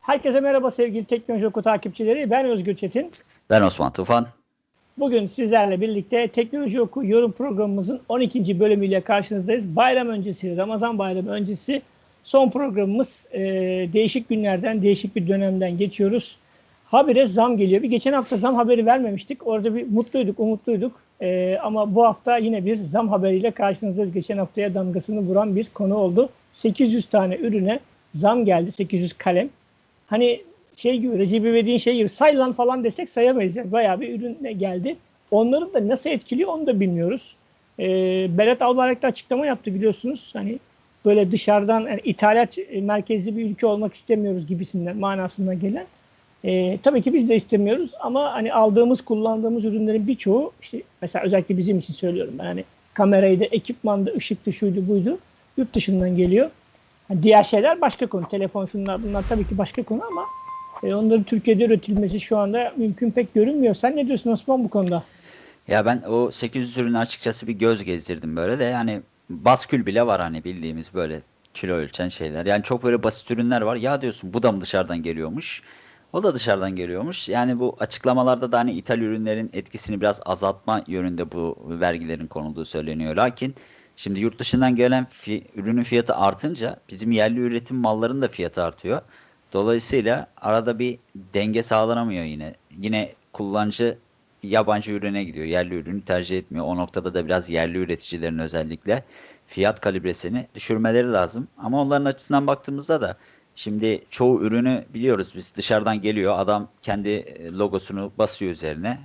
Herkese merhaba sevgili Teknoloji Oku takipçileri. Ben Özgür Çetin. Ben Osman Tufan. Bugün sizlerle birlikte Teknoloji Oku yorum programımızın 12. bölümüyle karşınızdayız. Bayram öncesi, Ramazan bayramı öncesi son programımız. Ee, değişik günlerden, değişik bir dönemden geçiyoruz. Habire zam geliyor. Bir geçen hafta zam haberi vermemiştik. Orada bir mutluyduk, umutluyduk. Ee, ama bu hafta yine bir zam haberiyle karşınızdayız. Geçen haftaya damgasını vuran bir konu oldu. 800 tane ürüne zam geldi. 800 kalem. Hani şey gibi Recep İvedik'in şey gibi say lan falan desek sayamayız. Yani bayağı bir ürün geldi. Onların da nasıl etkiliyor onu da bilmiyoruz. Ee, Berat Albayrak da açıklama yaptı biliyorsunuz. Hani böyle dışarıdan yani ithalat merkezli bir ülke olmak istemiyoruz gibisinden manasına gelen. Ee, tabii ki biz de istemiyoruz ama hani aldığımız, kullandığımız ürünlerin birçoğu işte mesela özellikle bizim için söylüyorum ben hani kameraydı, ekipmandı, ışıktı, şuydu, buydu yurt dışından geliyor. Yani diğer şeyler başka konu. Telefon şunlar bunlar tabii ki başka konu ama e, onların Türkiye'de üretilmesi şu anda mümkün pek görünmüyor. Sen ne diyorsun Osman bu konuda? Ya ben o 800 ürünü açıkçası bir göz gezdirdim böyle de yani baskül bile var hani bildiğimiz böyle kilo ölçen şeyler. Yani çok böyle basit ürünler var. Ya diyorsun bu da mı dışarıdan geliyormuş? O da dışarıdan geliyormuş. Yani bu açıklamalarda da hani ithal ürünlerin etkisini biraz azaltma yönünde bu vergilerin konulduğu söyleniyor. Lakin şimdi yurt dışından gelen fi ürünün fiyatı artınca bizim yerli üretim malların da fiyatı artıyor. Dolayısıyla arada bir denge sağlanamıyor yine. Yine kullanıcı yabancı ürüne gidiyor. Yerli ürünü tercih etmiyor. O noktada da biraz yerli üreticilerin özellikle fiyat kalibresini düşürmeleri lazım. Ama onların açısından baktığımızda da şimdi çoğu ürünü biliyoruz biz dışarıdan geliyor. Adam kendi logosunu basıyor üzerine.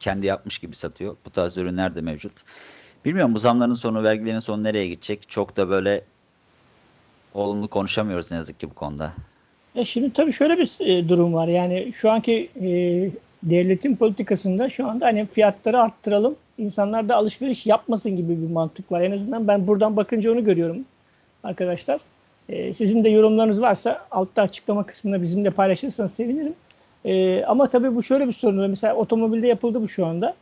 Kendi yapmış gibi satıyor. Bu tarz ürünler de mevcut. Bilmiyorum bu zamların sonu, vergilerin sonu nereye gidecek? Çok da böyle olumlu konuşamıyoruz ne yazık ki bu konuda. Ya şimdi tabii şöyle bir e, durum var. Yani şu anki e, devletin politikasında şu anda hani fiyatları arttıralım, insanlar da alışveriş yapmasın gibi bir mantık var. En azından ben buradan bakınca onu görüyorum arkadaşlar. E, sizin de yorumlarınız varsa altta açıklama kısmında bizimle paylaşırsanız sevinirim. E, ama tabii bu şöyle bir sorun. Mesela otomobilde yapıldı bu şu anda.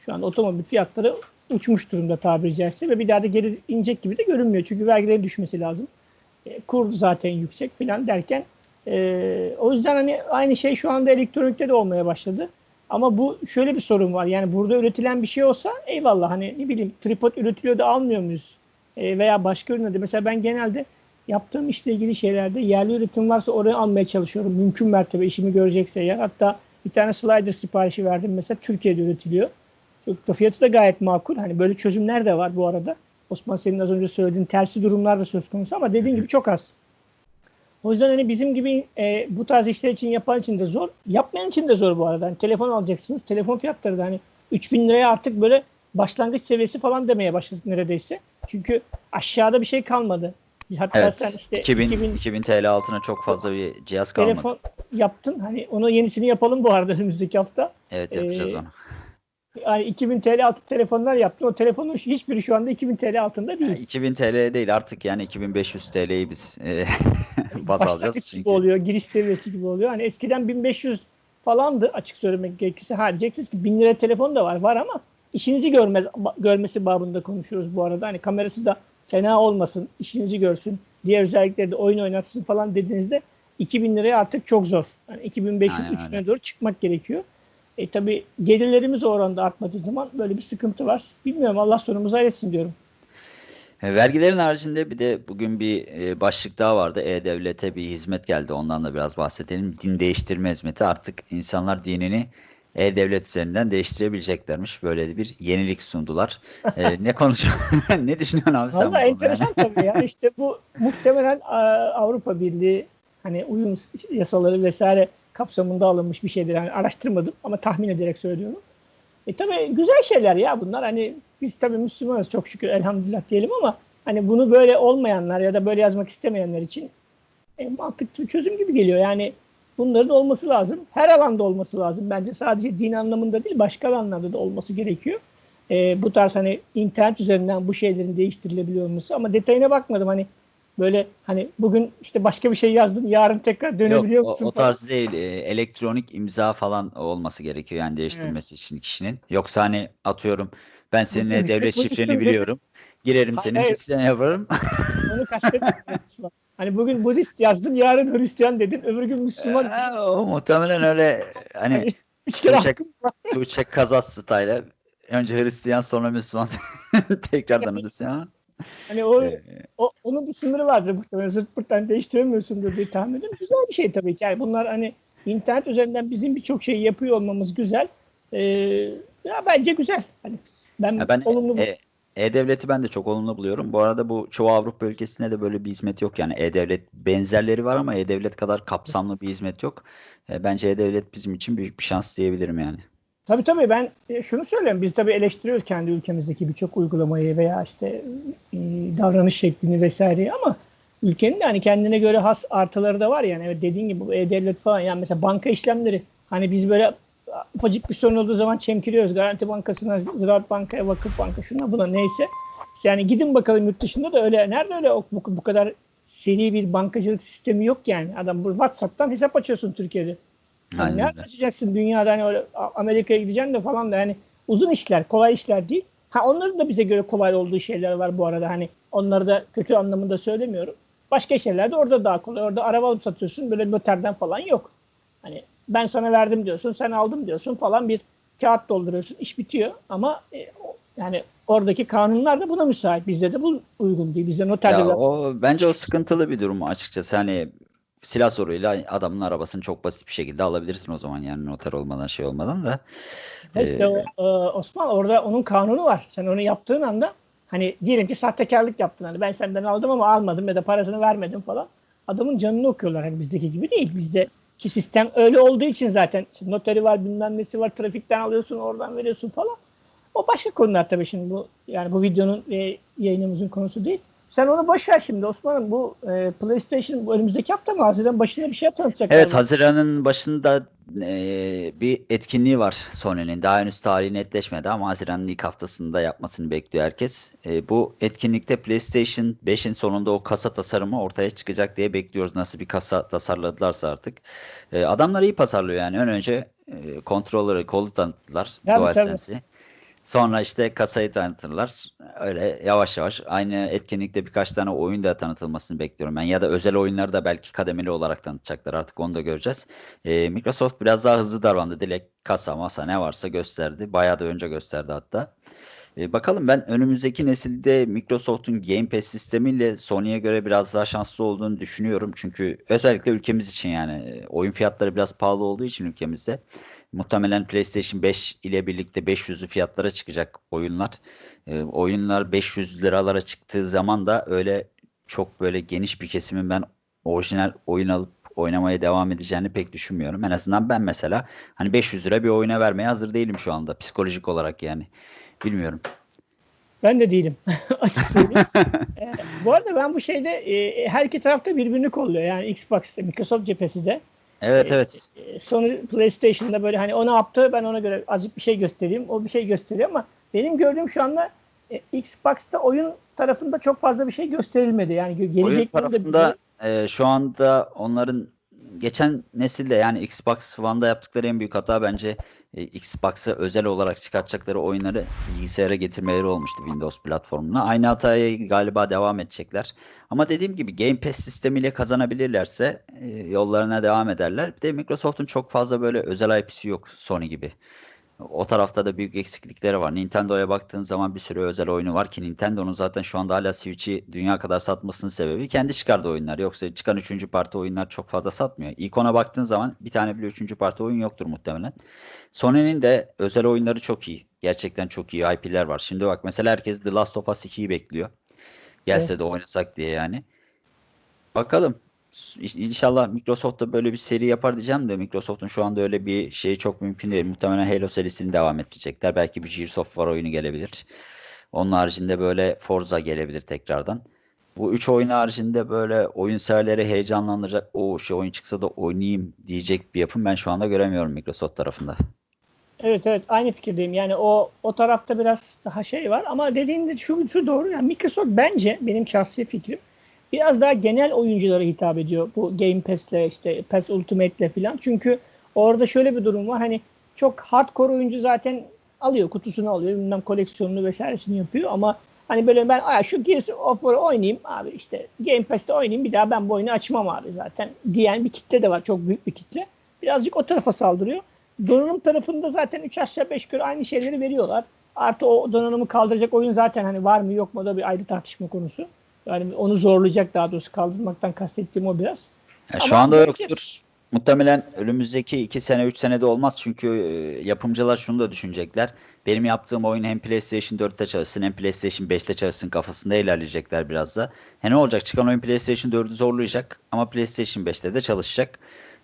Şu anda otomobil fiyatları uçmuş durumda tabiri caizse ve bir daha da geri inecek gibi de görünmüyor. Çünkü vergilerin düşmesi lazım. E, kur zaten yüksek filan derken ee, o yüzden hani aynı şey şu anda elektronikte de olmaya başladı. Ama bu şöyle bir sorun var. Yani burada üretilen bir şey olsa eyvallah hani ne bileyim tripod üretiliyor da almıyor muyuz? Ee, veya başka ürünlerde. Mesela ben genelde yaptığım işle ilgili şeylerde yerli üretim varsa oraya almaya çalışıyorum. Mümkün mertebe işimi görecekse eğer. Hatta bir tane slider siparişi verdim. Mesela Türkiye'de üretiliyor. Çok da fiyatı da gayet makul. Hani böyle çözümler de var bu arada. Osman senin az önce söylediğin tersi durumlar da söz konusu ama dediğin gibi çok az. O yüzden hani bizim gibi e, bu tarz işler için yapan için de zor. Yapmayan için de zor bu arada. Hani telefon alacaksınız. Telefon fiyatları da hani 3000 liraya artık böyle başlangıç seviyesi falan demeye başladık neredeyse. Çünkü aşağıda bir şey kalmadı. Hatta evet, sen işte 2000, 2000, 2000 TL altına çok fazla bir cihaz kalmadı. Telefon yaptın. Hani onu yenisini yapalım bu arada önümüzdeki hafta. Evet yapacağız ee, onu. Yani 2000 TL altı telefonlar yaptın. O telefonun hiçbiri şu anda 2000 TL altında değil. Yani 2000 TL değil artık yani 2500 TL'yi biz e, baz alacağız. Çünkü. gibi oluyor. Giriş seviyesi gibi oluyor. Hani eskiden 1500 falandı açık söylemek gerekirse. Ha diyeceksiniz ki 1000 lira telefon da var. Var ama işinizi görmez, görmesi babında konuşuyoruz bu arada. Hani kamerası da fena olmasın, işinizi görsün, diğer özellikleri de oyun oynatsın falan dediğinizde 2000 liraya artık çok zor. Yani 2500-3000'e doğru çıkmak gerekiyor. E tabi gelirlerimiz o oranda artmadığı zaman böyle bir sıkıntı var. Bilmiyorum Allah sonumuzu hayretsin diyorum. E, vergilerin haricinde bir de bugün bir e, başlık daha vardı. E-Devlet'e bir hizmet geldi. Ondan da biraz bahsedelim. Din değiştirme hizmeti. Artık insanlar dinini E-Devlet üzerinden değiştirebileceklermiş. Böyle bir yenilik sundular. ee, ne konuşuyorsun? ne düşünüyorsun abi sen? Valla enteresan yani? tabii ya. İşte bu muhtemelen Avrupa Birliği hani uyum yasaları vesaire kapsamında alınmış bir şeydir. Yani araştırmadım ama tahmin ederek söylüyorum. E tabii güzel şeyler ya bunlar. Hani biz tabii Müslümanız çok şükür elhamdülillah diyelim ama hani bunu böyle olmayanlar ya da böyle yazmak istemeyenler için e, mantıklı bir çözüm gibi geliyor. Yani bunların olması lazım. Her alanda olması lazım. Bence sadece din anlamında değil başka alanlarda da olması gerekiyor. E, bu tarz hani internet üzerinden bu şeylerin değiştirilebiliyor olması ama detayına bakmadım. Hani Böyle hani bugün işte başka bir şey yazdın yarın tekrar dönebiliyor Yok, musun? O, o tarz değil. E, elektronik imza falan olması gerekiyor yani değiştirmesi evet. için kişinin. Yoksa hani atıyorum ben seninle devlet şifreni biliyorum. Girerim senin evet. yaparım. Onu kastetmiyorum. Hani bugün Budist yazdım, yarın Hristiyan dedin, öbür gün Müslüman. Ee, o muhtemelen öyle hani Hani üç kere Tuğçe. Tuğçe Kazas style. Önce Hristiyan sonra Müslüman. Tekrardan Hristiyan. Hani o, Ee, o onun bir sınırı vardır muhtemelen. Zırt pırttan değiştiremiyorsundur diye tahmin ediyorum. Güzel bir şey tabii ki. Yani bunlar hani internet üzerinden bizim birçok şeyi yapıyor olmamız güzel. Ee, ya bence güzel. Hani ben, Ya ben olumlu e- E-Devlet'i ben de çok olumlu buluyorum. Bu arada bu çoğu Avrupa ülkesinde de böyle bir hizmet yok. Yani E-Devlet benzerleri var ama E-Devlet kadar kapsamlı bir hizmet yok. E, Bence E-Devlet bizim için büyük bir şans diyebilirim yani. Tabii tabii ben e, şunu söyleyeyim. Biz tabii eleştiriyoruz kendi ülkemizdeki birçok uygulamayı veya işte e, davranış şeklini vesaireyi ama ülkenin de hani kendine göre has artıları da var yani. Evet dediğin gibi e-devlet falan yani mesela banka işlemleri hani biz böyle ufacık bir sorun olduğu zaman çemkiriyoruz. Garanti Bankası'na, Ziraat Banka'ya, Vakıf Banka şuna buna neyse. Yani gidin bakalım yurt dışında da öyle nerede öyle bu, bu kadar seri bir bankacılık sistemi yok yani. Adam bu WhatsApp'tan hesap açıyorsun Türkiye'de. Yani ne öyle. yapacaksın dünyada hani öyle Amerika'ya gideceksin de falan da hani uzun işler, kolay işler değil. Ha onların da bize göre kolay olduğu şeyler var bu arada. Hani onları da kötü anlamında söylemiyorum. Başka şeyler de orada daha kolay. Orada araba alıp satıyorsun böyle noterden falan yok. Hani ben sana verdim diyorsun, sen aldım diyorsun falan bir kağıt dolduruyorsun, iş bitiyor. Ama e, yani oradaki kanunlar da buna müsait. Bizde de bu uygun değil. Bizde noterde Ya o bence o sıkıntılı bir durum açıkçası. Hani silah soruyla adamın arabasını çok basit bir şekilde alabilirsin o zaman yani noter olmadan şey olmadan da. İşte Ee, o, e, Osman orada onun kanunu var. Sen onu yaptığın anda hani diyelim ki sahtekarlık yaptın. Hani ben senden aldım ama almadım ya da parasını vermedim falan. Adamın canını okuyorlar. Hani bizdeki gibi değil. Bizdeki sistem öyle olduğu için zaten noteri var, bilmem nesi var, trafikten alıyorsun, oradan veriyorsun falan. O başka konular tabii şimdi bu yani bu videonun ve yayınımızın konusu değil. Sen onu boş ver şimdi Osman'ım. Bu e, PlayStation bu önümüzdeki hafta mı? Haziran başında bir şey tanıtacaklar. Evet Haziran'ın başında eee, bir etkinliği var Sony'nin. Daha henüz tarihi netleşmedi ama Haziran'ın ilk haftasında yapmasını bekliyor herkes. Eee, bu etkinlikte PlayStation 5'in sonunda o kasa tasarımı ortaya çıkacak diye bekliyoruz. Nasıl bir kasa tasarladılarsa artık. Eee, adamlar iyi tasarlıyor yani. Ön önce eee controller'ı, kolu tanıttılar. DualSense'i. Sonra işte kasayı tanıtırlar. Öyle yavaş yavaş. Aynı etkinlikte birkaç tane oyun da tanıtılmasını bekliyorum ben. Ya da özel oyunları da belki kademeli olarak tanıtacaklar. Artık onu da göreceğiz. Ee, Microsoft biraz daha hızlı davrandı. Direkt kasa, masa ne varsa gösterdi. Bayağı da önce gösterdi hatta. Ee, bakalım ben önümüzdeki nesilde Microsoft'un Game Pass sistemiyle Sony'ye göre biraz daha şanslı olduğunu düşünüyorum. Çünkü özellikle ülkemiz için yani e, oyun fiyatları biraz pahalı olduğu için ülkemizde muhtemelen PlayStation 5 ile birlikte 500'lü fiyatlara çıkacak oyunlar. Ee, oyunlar 500 liralara çıktığı zaman da öyle çok böyle geniş bir kesimin ben orijinal oyun alıp oynamaya devam edeceğini pek düşünmüyorum. En azından ben mesela hani 500 lira bir oyuna vermeye hazır değilim şu anda psikolojik olarak yani. Bilmiyorum. Ben de değilim. Açık söyleyeyim. Ee, bu arada ben bu şeyde e, her iki tarafta birbirini kolluyor. Yani Xbox'ta, Microsoft cephesi de. Evet evet. E, Sony PlayStation'da böyle hani o ne yaptı ben ona göre azıcık bir şey göstereyim. O bir şey gösteriyor ama benim gördüğüm şu anda e, Xbox'ta oyun tarafında çok fazla bir şey gösterilmedi. Yani Oyun gelecekleri de tarafında e, şu anda onların geçen nesilde yani Xbox One'da yaptıkları en büyük hata bence e, Xbox'a özel olarak çıkartacakları oyunları bilgisayara getirmeleri olmuştu Windows platformuna. Aynı hatayı galiba devam edecekler. Ama dediğim gibi Game Pass sistemiyle kazanabilirlerse e, yollarına devam ederler. Bir de Microsoft'un çok fazla böyle özel IP'si yok Sony gibi. O tarafta da büyük eksiklikleri var. Nintendo'ya baktığın zaman bir sürü özel oyunu var ki Nintendo'nun zaten şu anda hala Switch'i dünya kadar satmasının sebebi kendi çıkardığı oyunlar. Yoksa çıkan üçüncü parti oyunlar çok fazla satmıyor. Icon'a baktığın zaman bir tane bile üçüncü parti oyun yoktur muhtemelen. Sony'nin de özel oyunları çok iyi. Gerçekten çok iyi IP'ler var. Şimdi bak mesela herkes The Last of Us 2'yi bekliyor. Gelse Evet. de oynasak diye yani. Bakalım. İnşallah Microsoft da böyle bir seri yapar diyeceğim de Microsoft'un şu anda öyle bir şeyi çok mümkün değil. Muhtemelen Halo serisini devam ettirecekler. Belki bir Gears of War oyunu gelebilir. Onun haricinde böyle Forza gelebilir tekrardan. Bu üç oyun haricinde böyle oyun severleri heyecanlandıracak o şey oyun çıksa da oynayayım diyecek bir yapım ben şu anda göremiyorum Microsoft tarafında. Evet evet aynı fikirdeyim. Yani o o tarafta biraz daha şey var ama dediğinde şu şu doğru. Yani Microsoft bence benim şahsi fikrim biraz daha genel oyunculara hitap ediyor bu Game Pass'le işte Pass Ultimate'le falan. Çünkü orada şöyle bir durum var. Hani çok hardcore oyuncu zaten alıyor kutusunu alıyor bilmem koleksiyonunu vesairesini yapıyor ama Hani böyle ben "Aa, şu Gears of War'ı oynayayım abi işte Game Pass'te oynayayım bir daha ben bu oyunu açmam abi zaten diyen bir kitle de var. Çok büyük bir kitle. Birazcık o tarafa saldırıyor. Donanım tarafında zaten 3 aşağı 5 yukarı aynı şeyleri veriyorlar. Artı o donanımı kaldıracak oyun zaten hani var mı yok mu da bir ayrı tartışma konusu. Yani onu zorlayacak daha doğrusu kaldırmaktan kastettiğim o biraz. Ya şu anda yoktur. Muhtemelen önümüzdeki 2 sene 3 senede olmaz çünkü e, yapımcılar şunu da düşünecekler. Benim yaptığım oyun hem PlayStation 4'te çalışsın hem PlayStation 5'te çalışsın kafasında ilerleyecekler biraz da. He ne olacak? Çıkan oyun PlayStation 4'ü zorlayacak ama PlayStation 5'te de çalışacak.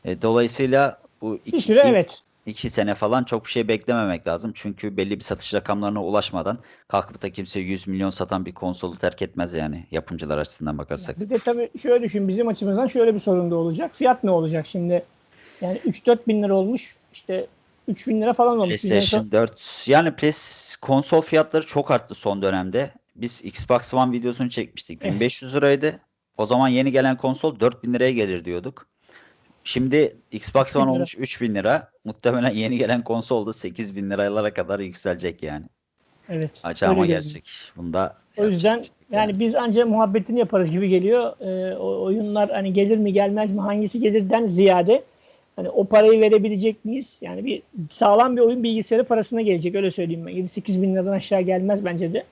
E, dolayısıyla bu Bir iki, süre ilk evet. İki sene falan çok bir şey beklememek lazım. Çünkü belli bir satış rakamlarına ulaşmadan kalkıp da kimse 100 milyon satan bir konsolu terk etmez yani yapımcılar açısından bakarsak. Bir de tabii şöyle düşün bizim açımızdan şöyle bir sorun da olacak. Fiyat ne olacak şimdi? Yani 3-4 bin lira olmuş işte 3 bin lira falan olmuş. PlayStation 4 yani PS konsol fiyatları çok arttı son dönemde. Biz Xbox One videosunu çekmiştik. Evet. 1500 liraydı. O zaman yeni gelen konsol 4000 liraya gelir diyorduk. Şimdi Xbox 3000 One olmuş 3000 lira. Muhtemelen yeni gelen konsol da 8000 liralara kadar yükselecek yani. Evet. Acı öyle ama geliyor. gerçek. Bunda O yüzden bir şey yani biz ancak muhabbetini yaparız gibi geliyor. Ee, o oyunlar hani gelir mi gelmez mi hangisi gelirden ziyade hani o parayı verebilecek miyiz? Yani bir sağlam bir oyun bilgisayarı parasına gelecek öyle söyleyeyim ben. 7-8 bin liradan aşağı gelmez bence de.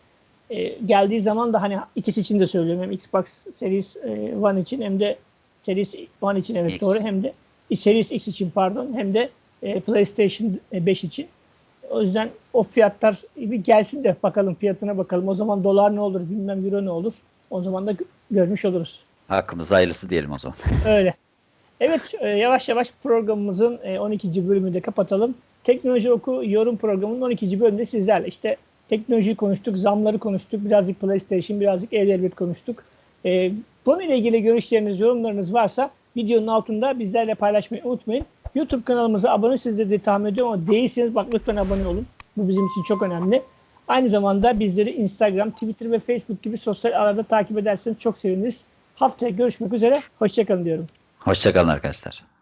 Ee, geldiği zaman da hani ikisi için de söylüyorum. Hem Xbox Series e, One için hem de Series One için evet X. doğru hem de Series X için pardon hem de e, PlayStation 5 için. O yüzden o fiyatlar bir gelsin de bakalım fiyatına bakalım. O zaman dolar ne olur bilmem euro ne olur. O zaman da gö- görmüş oluruz. Hakkımızda hayırlısı diyelim o zaman. Öyle. Evet e, yavaş yavaş programımızın e, 12. bölümünü de kapatalım. Teknoloji Oku yorum programının 12. bölümünde sizlerle işte teknolojiyi konuştuk, zamları konuştuk, birazcık PlayStation, birazcık e-devlet konuştuk. E, konuyla ilgili görüşleriniz, yorumlarınız varsa videonun altında bizlerle paylaşmayı unutmayın. YouTube kanalımıza abone sizleri de tahmin ediyorum ama değilseniz bak lütfen abone olun. Bu bizim için çok önemli. Aynı zamanda bizleri Instagram, Twitter ve Facebook gibi sosyal ağlarda takip ederseniz çok seviniriz. Haftaya görüşmek üzere. Hoşçakalın diyorum. Hoşçakalın arkadaşlar.